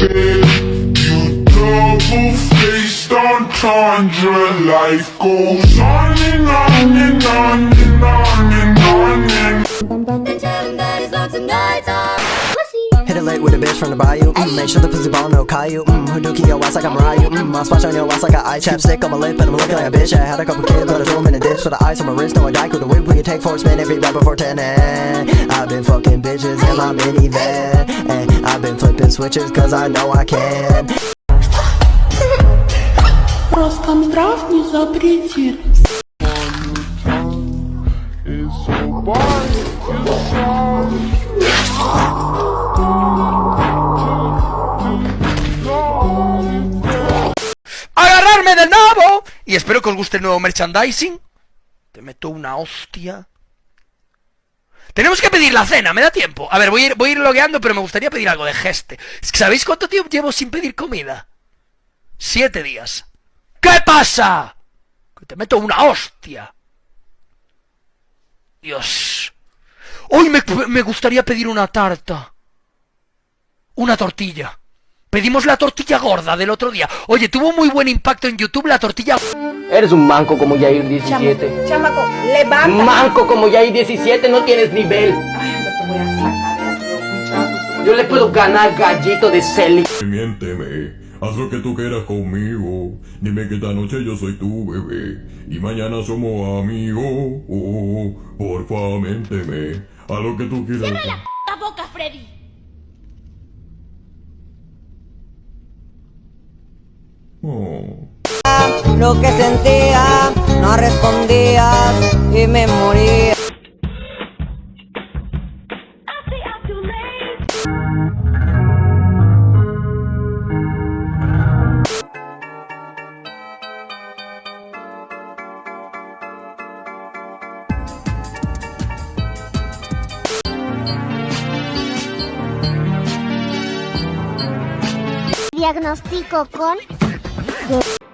bed You double-faced entendre Life goes on and on and on and on and on and Hit it late with a bitch from the bayou. Mm, make sure the pussy ball no Caillou. Mm, Hadouken your ass like I'm Ryu. Mm, I splash on your ass like an eye chapstick on my lip, and I'm looking like a bitch. I had a couple kids, but I threw 'em in a dish. For the ice on my wrist, no I die. Could the whip, we can take four spin every rap before 10. And I've been fucking bitches in my minivan. And I've been flipping switches, cause I know I can. Роскомздрав не запретит. Espero que os guste el nuevo merchandising. Te meto una hostia. Tenemos que pedir la cena, me da tiempo. A ver, voy a ir, voy a ir logueando, pero me gustaría pedir algo de geste. ¿Sabéis cuánto tiempo llevo sin pedir comida? Siete días. ¿Qué pasa? Que te meto una hostia. Dios. Hoy me, me gustaría pedir una tarta. Una tortilla. Pedimos la tortilla gorda del otro día. Oye, tuvo muy buen impacto en YouTube la tortilla. Eres un manco como Yair 17. Chamaco, levanta. Manco como Yair 17, no tienes nivel. Ay, no te voy a sacar de aquí, muchacho. Yo le puedo ganar gallito de Celi. Miénteme, haz lo que tú quieras conmigo. Dime que esta noche yo soy tu bebé. Y mañana somos amigos. Oh, porfa, miénteme. Haz lo que tú quieras. ¡La boca, Freddy! Lo que sentía, no respondías y me moría. Diagnostico con... ¡Ah!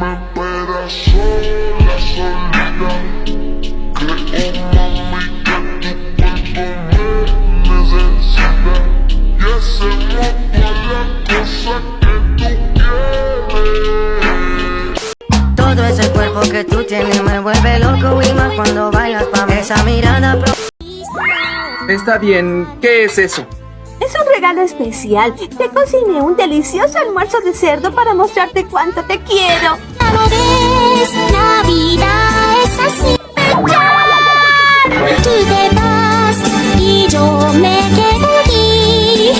Me esperas sola, solita? Creo, mami, que tu cuerpo me necesita. Y hacemos todas las cosas que tú quieres. Todo ese cuerpo que tú tienes me vuelve loco y más cuando bailas pa' mí. Esa mirada pro Está bien, ¿qué es eso? Regalo especial. Te cociné un delicioso almuerzo de cerdo para mostrarte cuánto te quiero. La vida es así. Tú te vas y yo me quedo aquí.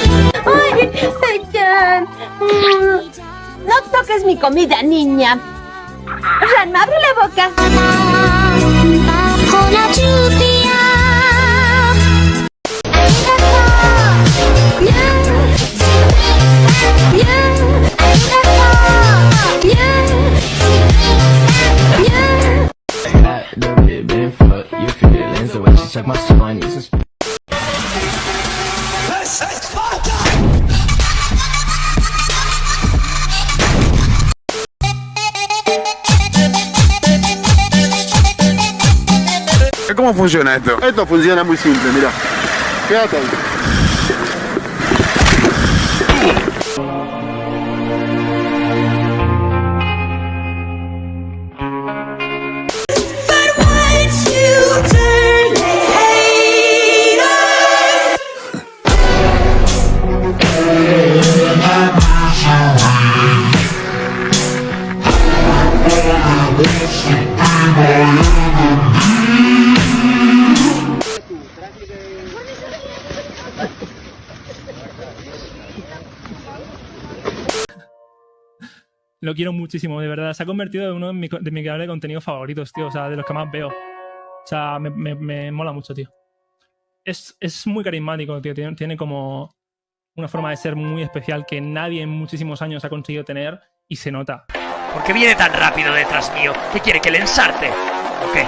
¡Ay, Pecan! Mm, No toques mi comida, niña. Ran, abre la boca. Bajo la ¿Cómo funciona esto? Esto funciona muy simple, mira. Fíjate ahí. Lo quiero muchísimo, de verdad. Se ha convertido en uno de mis, de mis creadores de contenido favoritos, tío. O sea, de los que más veo. O sea, me, me- me mola mucho, tío. Es, es muy carismático, tío. Tiene, tiene como una forma de ser muy especial que nadie en muchísimos años ha conseguido tener y se nota. ¿Por qué viene tan rápido detrás mío? ¿Qué quiere? ¿Que le ensarte? ¿O qué?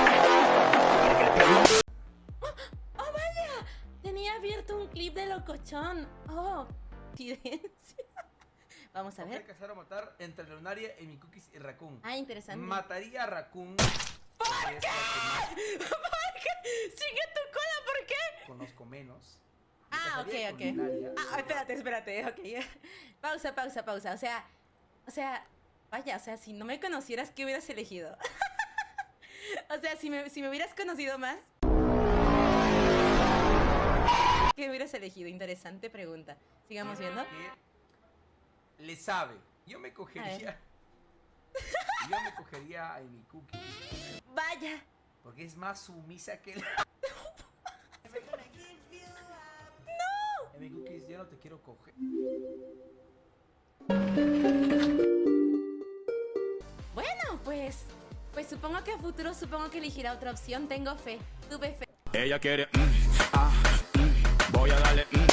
¡Oh, vaya! Tenía abierto un clip de locochón. ¡Oh! Evidencia. Vamos a ver. a cazar o matar entre Lunaria y mi cookies y Raccoon. Ah, interesante. Mataría a Raccoon. ¿Por qué? ¿Por qué? Sigue tu cola, ¿por qué? Conozco menos. Ah, ok, ok. Lunaria. Ah, espérate, espérate, ok. Pausa, pausa, pausa. O sea, o sea, vaya, o sea, si no me conocieras, ¿qué hubieras elegido? o sea, si me, si me hubieras conocido más. ¿Qué hubieras elegido? Interesante pregunta. Sigamos viendo. Le sabe. Yo me cogería. Yo me cogería a mi cookie. Vaya. Porque es más sumisa que la. ¡No! Amy Cookies, yo no te quiero coger. Bueno, pues. Pues supongo que a futuro supongo que elegirá otra opción. Tengo fe. Tuve fe. Ella quiere. mm,